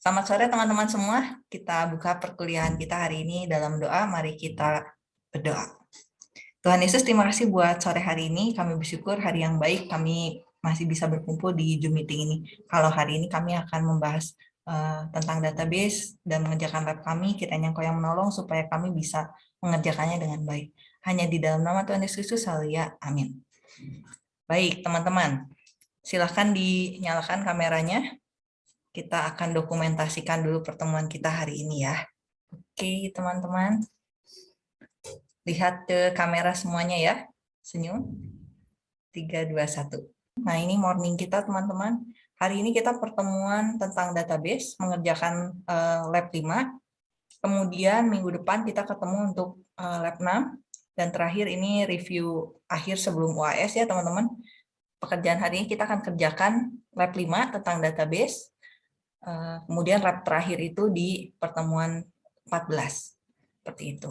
Selamat sore teman-teman semua. Kita buka perkuliahan kita hari ini dalam doa. Mari kita berdoa. Tuhan Yesus, terima kasih buat sore hari ini. Kami bersyukur hari yang baik kami masih bisa berkumpul di Zoom meeting ini. Kalau hari ini kami akan membahas uh, tentang database dan mengerjakan lab kami, kita yang kau yang menolong supaya kami bisa mengerjakannya dengan baik. Hanya di dalam nama Tuhan Yesus Kristus. Amin. Baik, teman-teman. Silahkan dinyalakan kameranya kita akan dokumentasikan dulu pertemuan kita hari ini ya. Oke, teman-teman. Lihat ke kamera semuanya ya. Senyum. 3, 2, 1. Nah, ini morning kita, teman-teman. Hari ini kita pertemuan tentang database, mengerjakan uh, lab 5. Kemudian minggu depan kita ketemu untuk uh, lab 6. Dan terakhir ini review akhir sebelum UAS ya, teman-teman. Pekerjaan hari ini kita akan kerjakan lab 5 tentang database Eh, kemudian lab terakhir itu di pertemuan 14. Seperti itu.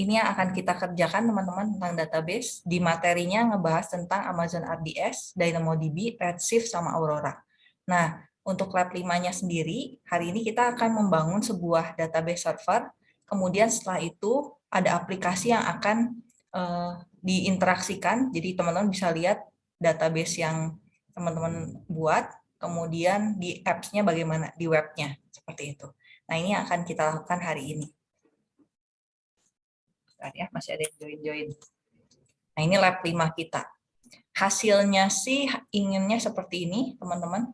Ini yang akan kita kerjakan teman-teman tentang database. Di materinya ngebahas tentang Amazon RDS, DynamoDB, Redshift, sama Aurora. Nah, untuk lab 5-nya sendiri, hari ini kita akan membangun sebuah database server. Kemudian setelah itu ada aplikasi yang akan uh, diinteraksikan. Jadi teman-teman bisa lihat database yang teman-teman buat kemudian di apps-nya bagaimana, di webnya, seperti itu. Nah, ini akan kita lakukan hari ini. Bentar ya, masih ada yang join-join. Nah, ini lab 5 kita. Hasilnya sih inginnya seperti ini, teman-teman.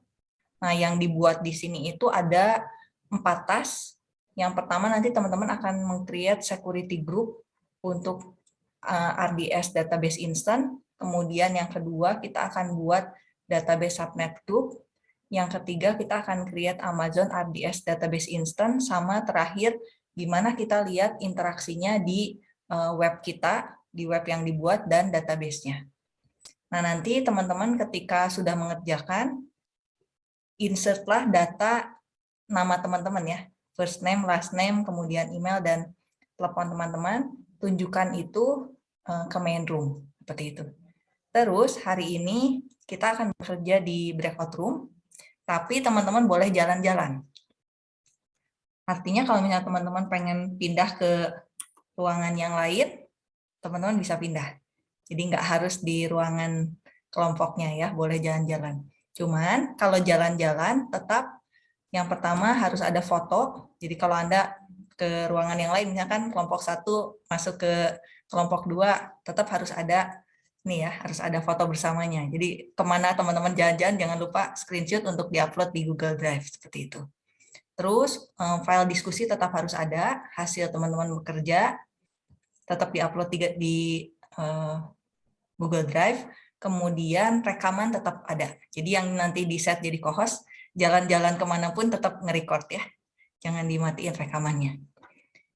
Nah, yang dibuat di sini itu ada empat tas. Yang pertama nanti teman-teman akan meng-create security group untuk uh, RDS database instant. Kemudian yang kedua kita akan buat database subnet group yang ketiga, kita akan create Amazon RDS Database Instance, sama terakhir, gimana kita lihat interaksinya di eh, web kita, di web yang dibuat, dan database-nya. Nah, nanti teman-teman ketika sudah mengerjakan, insertlah data nama teman-teman ya, first name, last name, kemudian email, dan telepon teman-teman, tunjukkan itu eh, ke main room, seperti itu. Terus hari ini kita akan bekerja di breakout room, tapi teman-teman boleh jalan-jalan. Artinya kalau misalnya teman-teman pengen pindah ke ruangan yang lain, teman-teman bisa pindah. Jadi nggak harus di ruangan kelompoknya ya, boleh jalan-jalan. Cuman kalau jalan-jalan tetap yang pertama harus ada foto. Jadi kalau Anda ke ruangan yang lain, misalkan kelompok satu masuk ke kelompok dua, tetap harus ada nih ya harus ada foto bersamanya. Jadi ke mana teman-teman jalan-jalan jangan lupa screenshot untuk diupload di Google Drive seperti itu. Terus file diskusi tetap harus ada, hasil teman-teman bekerja tetap diupload di, di uh, Google Drive, kemudian rekaman tetap ada. Jadi yang nanti di set jadi co-host, jalan-jalan ke mana pun tetap nge-record ya, jangan dimatiin rekamannya.